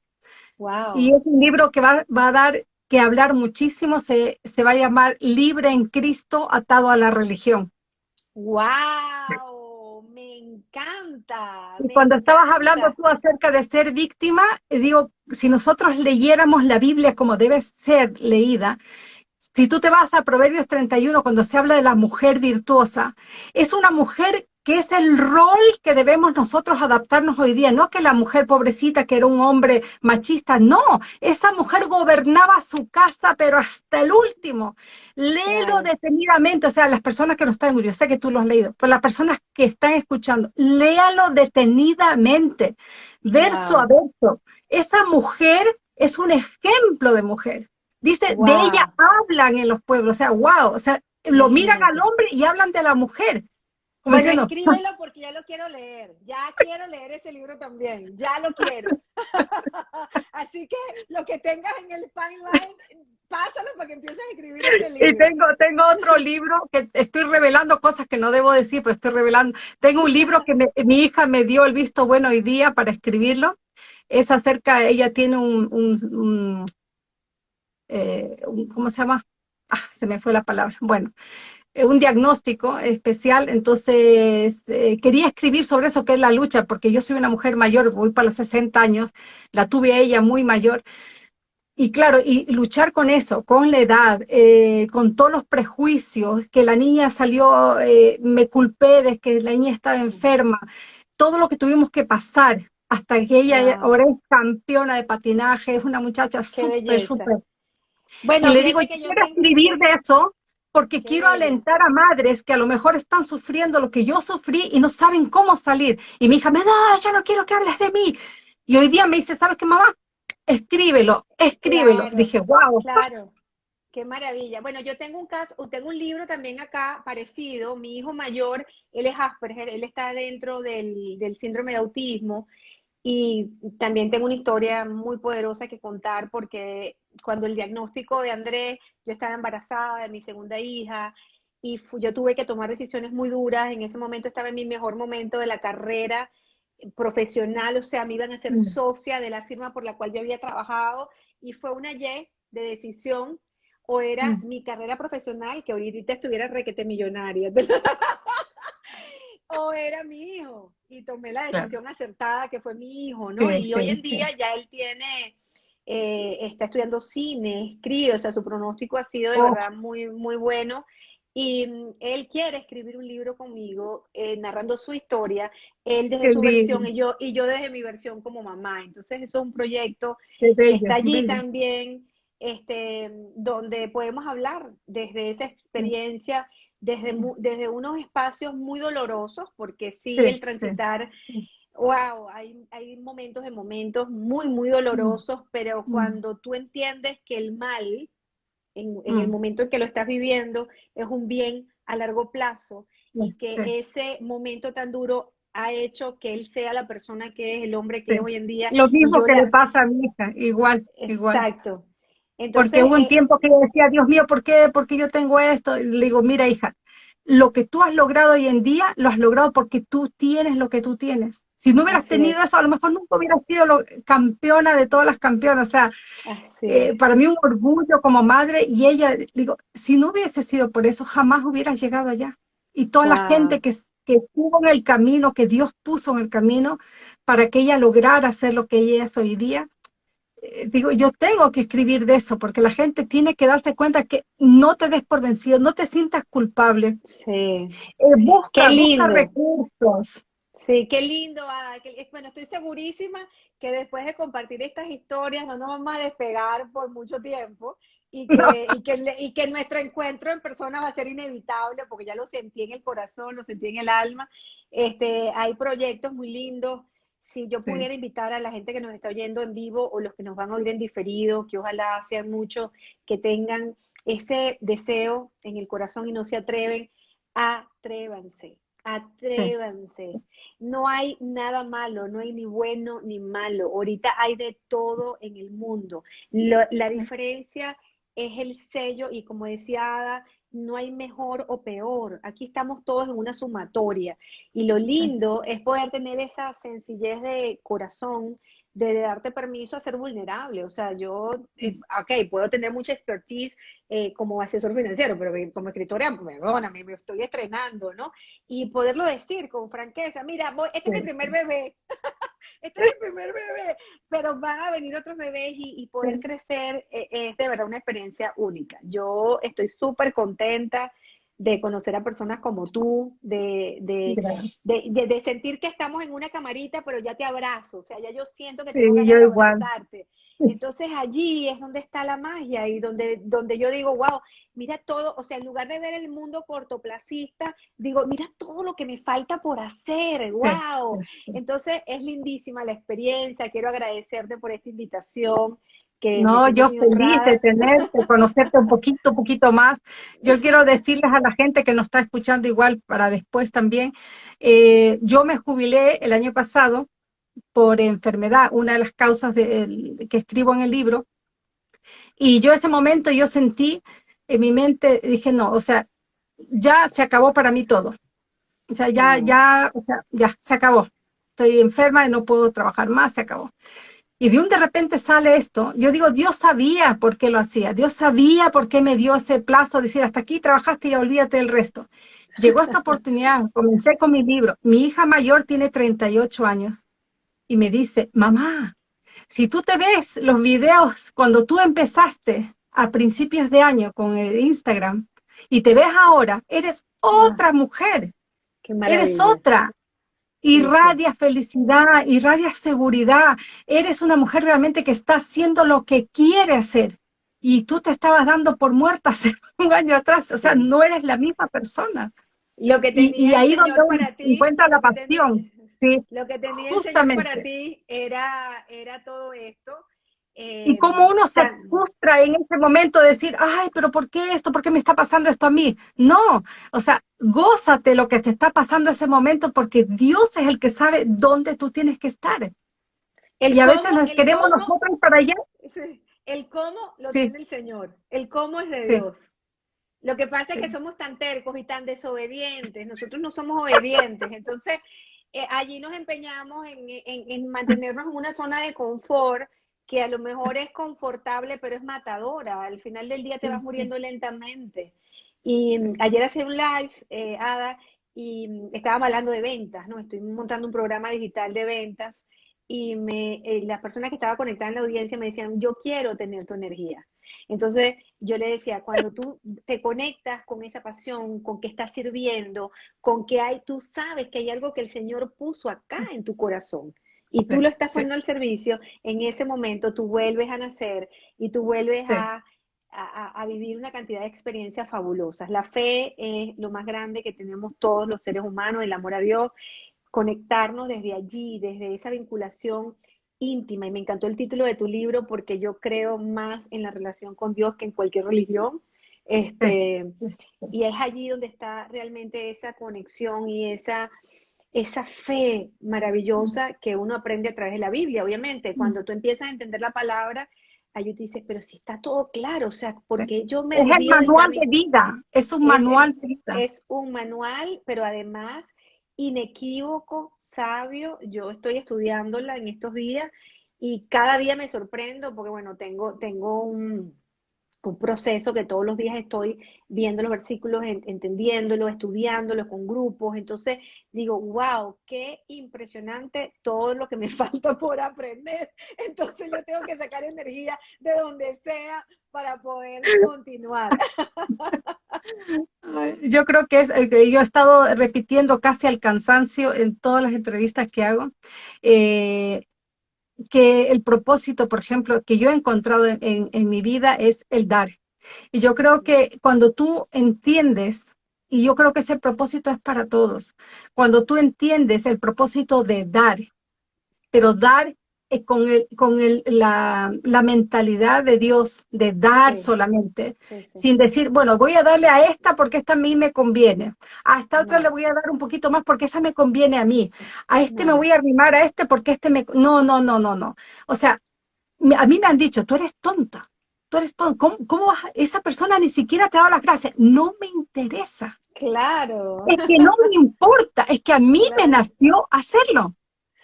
Wow. Y es un libro que va, va a dar que hablar muchísimo, se, se, va a llamar Libre en Cristo atado a la religión. ¡Wow! Me encanta. Y cuando estabas hablando tú acerca de ser víctima, digo, si nosotros leyéramos la Biblia como debe ser leída, si tú te vas a Proverbios 31, cuando se habla de la mujer virtuosa, es una mujer que es el rol que debemos nosotros adaptarnos hoy día, no que la mujer pobrecita que era un hombre machista, no, esa mujer gobernaba su casa, pero hasta el último. Léelo detenidamente, o sea, las personas que no están, yo sé que tú lo has leído, pero las personas que están escuchando, léalo detenidamente, verso a verso. Esa mujer es un ejemplo de mujer. Dice, de ella hablan en los pueblos, o sea, wow, o sea, lo miran al hombre y hablan de la mujer. bueno, escríbelo porque ya lo quiero leer, ya quiero leer ese libro también, ya lo quiero. Así que lo que tengas en el pipeline, pásalo para que empieces a escribir ese libro. Y tengo, tengo otro libro que estoy revelando cosas que no debo decir, pero estoy revelando. Tengo un libro que mi hija me dio el visto bueno hoy día para escribirlo. Es acerca, ella tiene un eh, ¿cómo se llama? Ah, se me fue la palabra. Bueno, eh, un diagnóstico especial, entonces eh, quería escribir sobre eso que es la lucha, porque yo soy una mujer mayor, voy para los 60 años, la tuve a ella muy mayor, y claro, y luchar con eso, con la edad, con todos los prejuicios, que la niña salió, me culpé de que la niña estaba enferma, todo lo que tuvimos que pasar hasta que ella ahora es campeona de patinaje, es una muchacha súper, súper bueno, y le digo, yo quiero escribir de eso porque quiero alentar a madres que a lo mejor están sufriendo lo que yo sufrí y no saben cómo salir. Y mi hija me, no, yo no quiero que hables de mí. Y hoy día me dice, ¿sabes qué, mamá? Escríbelo, escríbelo. Dije, wow. Claro, qué maravilla. Bueno, yo tengo un caso, tengo un libro también acá parecido. Mi hijo mayor, él es Asperger, él está dentro del, del síndrome de autismo. Y también tengo una historia muy poderosa que contar porque cuando el diagnóstico de Andrés, yo estaba embarazada de mi segunda hija y yo tuve que tomar decisiones muy duras. En ese momento estaba en mi mejor momento de la carrera profesional, o sea, me iban a ser mm. socia de la firma por la cual yo había trabajado y fue una Y de decisión o era mm. mi carrera profesional que ahorita estuviera requete millonaria. o era mi hijo y tomé la decisión acertada que fue mi hijo, ¿no? y hoy en día ya él tiene, eh, está estudiando cine, escribe, o sea, su pronóstico ha sido de oh. verdad muy, muy bueno. Y mm, él quiere escribir un libro conmigo, eh, narrando su historia, él desde su versión y yo, y yo desde mi versión como mamá. Entonces, eso es un proyecto que está allí también, este, donde podemos hablar desde esa experiencia desde, desde unos espacios muy dolorosos, porque sí, el transitar, wow, hay, hay momentos de momentos muy, muy dolorosos, pero cuando tú entiendes que el mal, en, el momento en que lo estás viviendo, es un bien a largo plazo y que ese momento tan duro ha hecho que él sea la persona que es, el hombre que es hoy en día. Lo mismo que le pasa a mi hija, igual, igual. Exacto. Porque hubo un eh, tiempo que yo decía, Dios mío, ¿por qué? Porque yo tengo esto. Y le digo, mira, hija, lo que tú has logrado hoy en día, lo has logrado porque tú tienes lo que tú tienes. Si no hubieras tenido eso, a lo mejor nunca hubieras sido lo, campeona de todas las campeonas. O sea, eh, para mí un orgullo como madre y ella, digo, si no hubiese sido por eso, jamás hubieras llegado allá. Y toda la gente que, que estuvo en el camino, que Dios puso en el camino para que ella lograra hacer lo que ella es hoy día, eh, digo, yo tengo que escribir de eso, porque la gente tiene que darse cuenta que no te des por vencido, no te sientas culpable. Sí. Eh, busca, recursos. Sí, qué lindo. bueno, estoy segurísima que después de compartir estas historias no nos vamos a despegar por mucho tiempo y que, y que, y que nuestro encuentro en persona va a ser inevitable porque ya lo sentí en el corazón, lo sentí en el alma. Este, hay proyectos muy lindos si yo pudiera invitar a la gente que nos está oyendo en vivo o los que nos van a oír en diferido, que ojalá sean muchos, que tengan ese deseo en el corazón y no se atreven, atrévanse, atrévanse. No hay nada malo, no hay ni bueno ni malo. Ahorita hay de todo en el mundo. la diferencia es el sello y como decía Ada, no hay mejor o peor. Aquí estamos todos en una sumatoria. Y lo lindo es poder tener esa sencillez de corazón de darte permiso a ser vulnerable. O sea, yo, eh, ok, puedo tener mucha expertise eh, como asesor financiero, pero como escritora, perdóname, me estoy estrenando, ¿no? Y poderlo decir con franqueza, mira, este es mi primer bebé, este es mi primer bebé, pero van a venir otros bebés y, poder crecer eh, es de verdad una experiencia única. Yo estoy súper contenta de conocer a personas como tú, de, de, de, sentir que estamos en una camarita, pero ya te abrazo, o sea, ya yo siento que tengo que abrazarte. Entonces allí es donde está la magia y donde, donde yo digo, wow, mira todo, o sea, en lugar de ver el mundo cortoplacista, digo, mira todo lo que me falta por hacer, wow. Entonces es lindísima la experiencia, quiero agradecerte por esta invitación no, yo feliz de tenerte, conocerte un poquito, un poquito más. Yo quiero decirles a la gente que nos está escuchando igual para después también, eh, yo me jubilé el año pasado por enfermedad, una de las causas de, que escribo en el libro, y yo ese momento yo sentí en mi mente, dije, no, o sea, ya se acabó para mí todo. O sea, ya, ya, o sea, ya, se acabó. Estoy enferma y no puedo trabajar más, se acabó. Y de un de repente sale esto. Yo digo, Dios sabía por qué lo hacía. Dios sabía por qué me dio ese plazo de decir, hasta aquí trabajaste y olvídate del resto. Llegó esta oportunidad, comencé con mi libro. Mi hija mayor tiene 38 años y me dice, mamá, si tú te ves los videos cuando tú empezaste a principios de año con el Instagram y te ves ahora, eres otra mujer. Eres otra irradia felicidad, irradia seguridad. Eres una mujer realmente que está haciendo lo que quiere hacer. Y tú te estabas dando por muerta hace un año atrás. O sea, no eres la misma persona. Lo que y, ahí donde para ti, encuentra la pasión. sí, lo que tenía justamente. para ti era, era todo esto y como uno se frustra en ese momento de decir, ay, pero ¿por qué esto? ¿Por qué me está pasando esto a mí? No, o sea, gózate lo que te está pasando en ese momento porque Dios es el que sabe dónde tú tienes que estar. y a veces nos queremos nosotros para allá. El cómo lo tiene el Señor, el cómo es de Dios. Lo que pasa es que somos tan tercos y tan desobedientes, nosotros no somos obedientes, entonces eh, allí nos empeñamos en, en mantenernos en una zona de confort que a lo mejor es confortable, pero es matadora. Al final del día te vas muriendo lentamente. Y mm, ayer hacía un live, eh, Ada, y mm, estábamos hablando de ventas, ¿no? Estoy montando un programa digital de ventas y me, eh, las personas que estaban conectadas en la audiencia me decían, yo quiero tener tu energía. Entonces yo le decía, cuando tú te conectas con esa pasión, con que estás sirviendo, con que hay, tú sabes que hay algo que el Señor puso acá en tu corazón y tú lo estás poniendo al servicio, en ese momento tú vuelves a nacer y tú vuelves a, a, vivir una cantidad de experiencias fabulosas. La fe es lo más grande que tenemos todos los seres humanos, el amor a Dios, conectarnos desde allí, desde esa vinculación íntima. Y me encantó el título de tu libro porque yo creo más en la relación con Dios que en cualquier religión. Este, y es allí donde está realmente esa conexión y esa, esa fe maravillosa que uno aprende a través de la Biblia, obviamente. Cuando tú empiezas a entender la palabra, ahí tú dices, pero si está todo claro, o sea, porque yo me... Es el manual de vida, es un manual de vida. Es un manual, pero además inequívoco, sabio. Yo estoy estudiándola en estos días y cada día me sorprendo porque, bueno, tengo, tengo un, un proceso que todos los días estoy viendo los versículos, entendiéndolos, estudiándolos con grupos. Entonces digo, wow, qué impresionante todo lo que me falta por aprender. Entonces yo tengo que sacar energía de donde sea para poder continuar. Yo creo que es eh, yo he estado repitiendo casi al cansancio en todas las entrevistas que hago. Eh, que el propósito, por ejemplo, que yo he encontrado en, en, mi vida es el dar. Y yo creo que cuando tú entiendes, y yo creo que ese propósito es para todos, cuando tú entiendes el propósito de dar, pero dar eh, con, el, con el, la, la, mentalidad de Dios de dar solamente, sin decir, bueno, voy a darle a esta porque esta a mí me conviene, a esta otra le voy a dar un poquito más porque esa me conviene a mí, a este me voy a arrimar a este porque este me... No, no, no, no, no. O sea, a mí me han dicho, tú eres tonta, tú eres tonta, ¿cómo, cómo vas? esa persona ni siquiera te ha dado las gracias? No me interesa. Claro. Es que no me importa, es que a mí me nació hacerlo.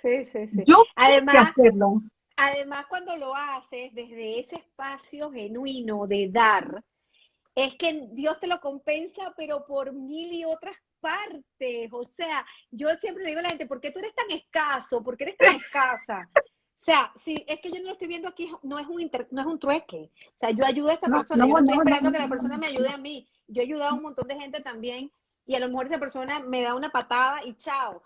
Sí, sí, sí. Yo además, hacerlo. además, cuando lo haces desde ese espacio genuino de dar, es que Dios te lo compensa, pero por mil y otras partes. O sea, yo siempre le digo a la gente, ¿por qué tú eres tan escaso? ¿Por qué eres tan escasa? O sea, si es que yo no lo estoy viendo aquí, no es un no es un trueque. O sea, yo ayudo a esta persona, yo no estoy esperando que la persona me ayude a mí. Yo he ayudado a un montón de gente también y a lo mejor esa persona me da una patada y chao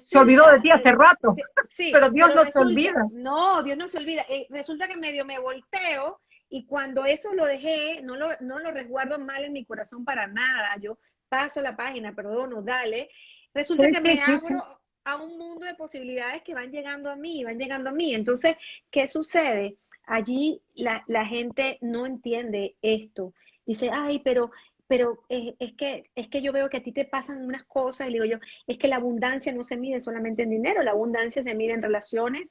se olvidó de ti hace rato, pero Dios no se olvida. No, Dios no se olvida. Eh, resulta que medio me volteo y cuando eso lo dejé, no lo, no lo resguardo mal en mi corazón para nada. Yo paso la página, perdono, dale. Resulta que me abro a un mundo de posibilidades que van llegando a mí, van llegando a mí. Entonces, ¿qué sucede? Allí la, la gente no entiende esto. Dice, ay, pero pero es, que, es que yo veo que a ti te pasan unas cosas y digo yo, es que la abundancia no se mide solamente en dinero, la abundancia se mide en relaciones,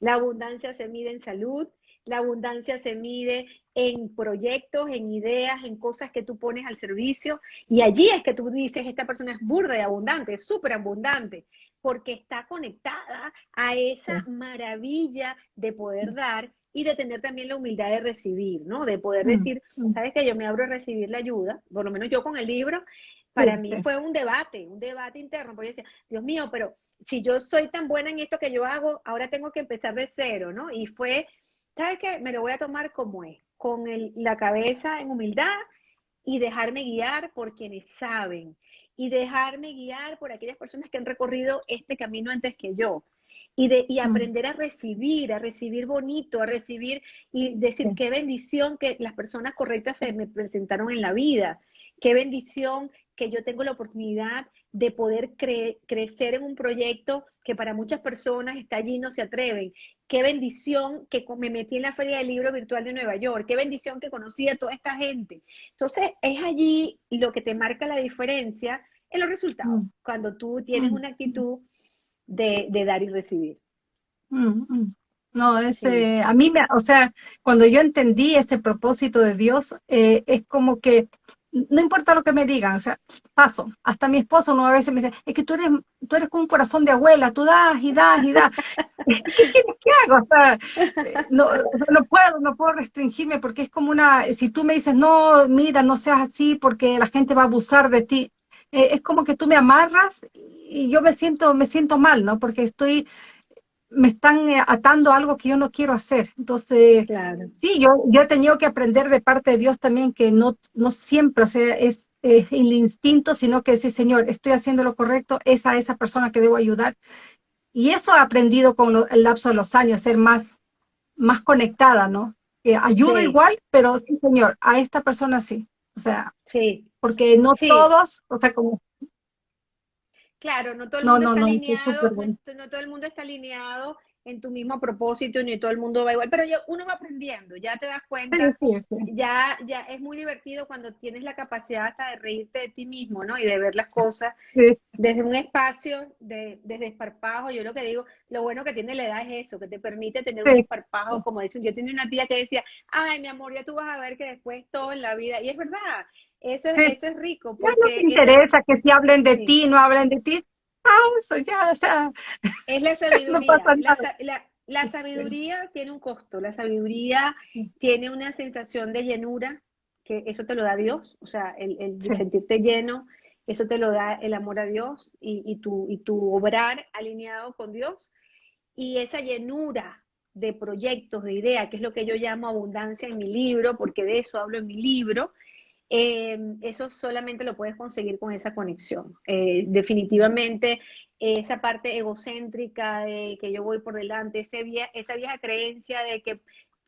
la abundancia se mide en salud, la abundancia se mide en proyectos, en ideas, en cosas que tú pones al servicio. Y allí es que tú dices, esta persona es burda y abundante, es súper abundante, porque está conectada a esa maravilla de poder dar y de tener también la humildad de recibir, ¿no? De poder mm, decir, sabes que yo me abro a recibir la ayuda, por lo menos yo con el libro, para mí fue un debate, un debate interno, porque yo decía, Dios mío, pero si yo soy tan buena en esto que yo hago, ahora tengo que empezar de cero, ¿no? Y fue, ¿sabes qué? Me lo voy a tomar como es, con la cabeza en humildad y dejarme guiar por quienes saben y dejarme guiar por aquellas personas que han recorrido este camino antes que yo. Y, de, y mm. aprender a recibir, a recibir bonito, a recibir y decir qué bendición que las personas correctas se me presentaron en la vida, qué bendición que yo tengo la oportunidad de poder crecer en un proyecto que para muchas personas está allí y no se atreven. Qué bendición que me metí en la Feria del Libro Virtual de Nueva York. Qué bendición que conocí a toda esta gente. Entonces, es allí lo que te marca la diferencia en los resultados. Mm. Cuando tú tienes mm. una actitud de, dar y recibir. Mm, mm. No, ese, a mí me, o sea, cuando yo entendí ese propósito de Dios, eh, es como que no importa lo que me digan, o sea, paso. Hasta mi esposo una vez me dice, es que tú eres, tú eres como un corazón de abuela, tú das y das y das. ¿Qué, hago? O sea, no, no puedo, no puedo restringirme porque es como una, si tú me dices, no, mira, no seas así porque la gente va a abusar de ti, eh, es como que tú me amarras y yo me siento, me siento mal, ¿no? Porque estoy, me están eh, atando a algo que yo no quiero hacer. Entonces, sí, yo, yo he tenido que aprender de parte de Dios también que no, no siempre, o sea, es, el instinto, sino que decir, Señor, estoy haciendo lo correcto, es a esa persona que debo ayudar. Y eso he aprendido con el lapso de los años, ser más, más conectada, ¿no? que ayuda igual, pero sí, señor, a esta persona sí. O sea, sí. porque no todos, o sea, como Claro, no todo el mundo está alineado, no todo el mundo está alineado en tu mismo propósito, ni todo el mundo va igual, pero uno va aprendiendo, ya te das cuenta, ya, ya es muy divertido cuando tienes la capacidad hasta de reírte de ti mismo, ¿no? Y de ver las cosas desde un espacio de, desde esparpajo. Yo lo que digo, lo bueno que tiene la edad es eso, que te permite tener un esparpajo, como dicen, yo tenía una tía que decía, ay, mi amor, ya tú vas a ver que después todo en la vida, y es verdad, eso es, eso es rico. Porque no te interesa que si hablen de ti, no hablen de ti, eso ya, o sea. Es la sabiduría. la, sabiduría tiene un costo, la sabiduría tiene una sensación de llenura, que eso te lo da Dios, o sea, el, sentirte lleno, eso te lo da el amor a Dios y, y, tu, y tu obrar alineado con Dios. Y esa llenura de proyectos, de ideas, que es lo que yo llamo abundancia en mi libro, porque de eso hablo en mi libro, Em, eso solamente lo puedes conseguir con esa conexión. Eh, definitivamente esa parte egocéntrica de que yo voy por delante, ese esa vieja creencia de que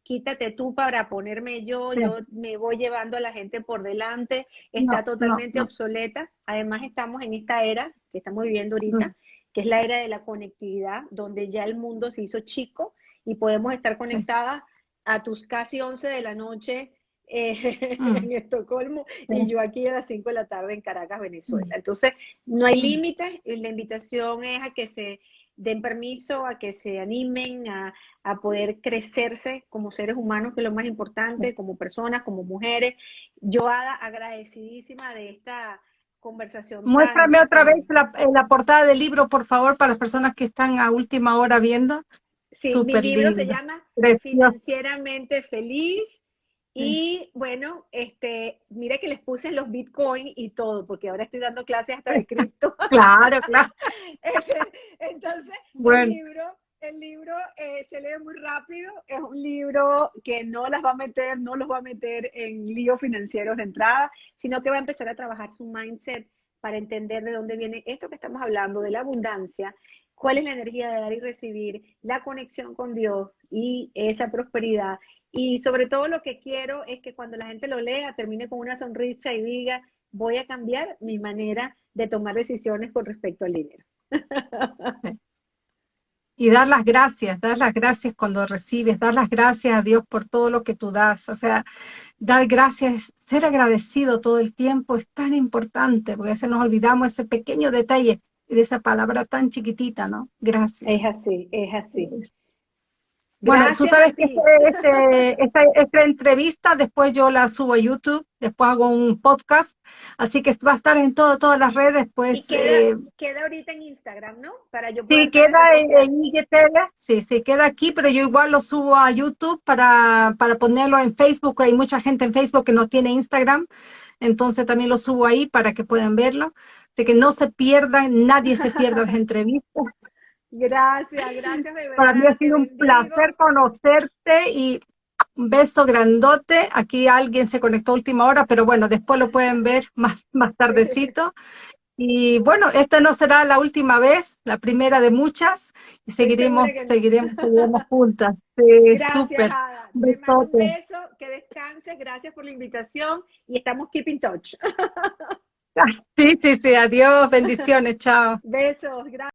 quítate tú para ponerme yo, yo me voy llevando a la gente por delante, está totalmente obsoleta. Además estamos en esta era que estamos viviendo ahorita, que es la era de la conectividad, donde ya el mundo se hizo chico y podemos estar conectadas a tus casi 11 de la noche eh, mm. en Estocolmo y yo aquí a las 5 de la tarde en Caracas, Venezuela. Mm. Entonces, no hay mm. límites, la invitación es a que se den permiso, a que se animen a, poder crecerse como seres humanos, que es lo más importante, como personas, como mujeres. Yo, Ada, agradecidísima de esta conversación. Muéstrame otra vez la, la, portada del libro, por favor, para las personas que están a última hora viendo. Sí, mi libro se llama Financieramente Feliz y bueno, este, mire que les puse los bitcoins y todo, porque ahora estoy dando clases hasta de cripto. claro, claro. Entonces, el libro, el libro eh, se lee muy rápido, es un libro que no las va a meter, no los va a meter en líos financieros de entrada, sino que va a empezar a trabajar su mindset para entender de dónde viene esto que estamos hablando, de la abundancia, cuál es la energía de dar y recibir, la conexión con Dios y esa prosperidad y sobre todo lo que quiero es que cuando la gente lo lea termine con una sonrisa y diga, voy a cambiar mi manera de tomar decisiones con respecto al dinero. Y dar las gracias, dar las gracias cuando recibes, dar las gracias a Dios por todo lo que tú das. O sea, dar gracias, ser agradecido todo el tiempo es tan importante, porque a veces nos olvidamos ese pequeño detalle de esa palabra tan chiquitita, ¿no? Gracias. Es así, es así. Bueno, tú sabes que este, este, esta, entrevista después yo la subo a YouTube, después hago un podcast, así que va a estar en todo, todas las redes. Pues, queda, eh, queda, ahorita en Instagram, ¿no? Para yo sí, queda en, IGTV, sí, sí, queda aquí, pero yo igual lo subo a YouTube para, para ponerlo en Facebook. Hay mucha gente en Facebook que no tiene Instagram, entonces también lo subo ahí para que puedan verlo. De que no se pierdan, nadie se pierda las entrevistas. Gracias, gracias de verdad. Para mí ha sido un placer conocerte y un beso grandote. Aquí alguien se conectó a última hora, pero bueno, después lo pueden ver más, más tardecito. Y bueno, esta no será la última vez, la primera de muchas, y seguiremos, seguiremos, seguiremos juntas. gracias, súper. Un beso, que descanses, gracias por la invitación y estamos keep in touch. Sí, sí, sí, adiós, bendiciones, chao. Besos, gracias.